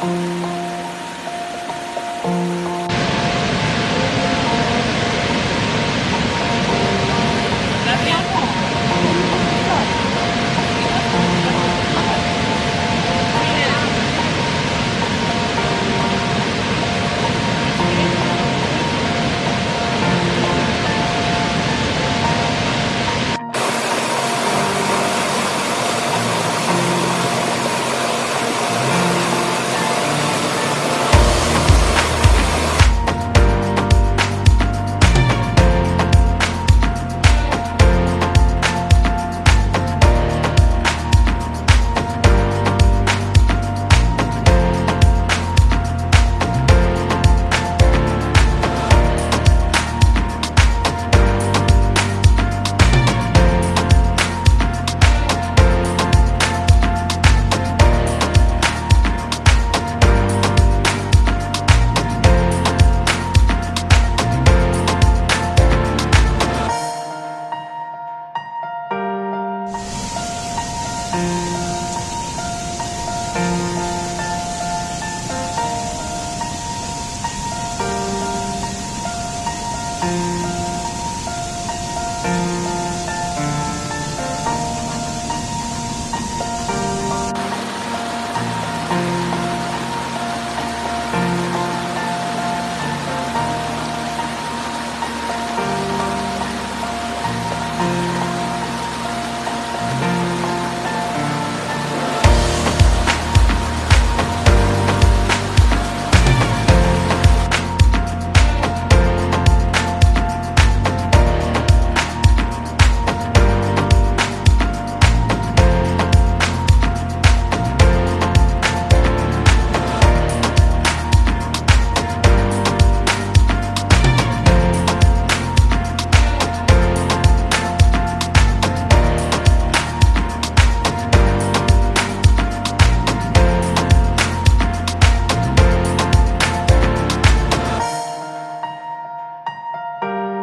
Thank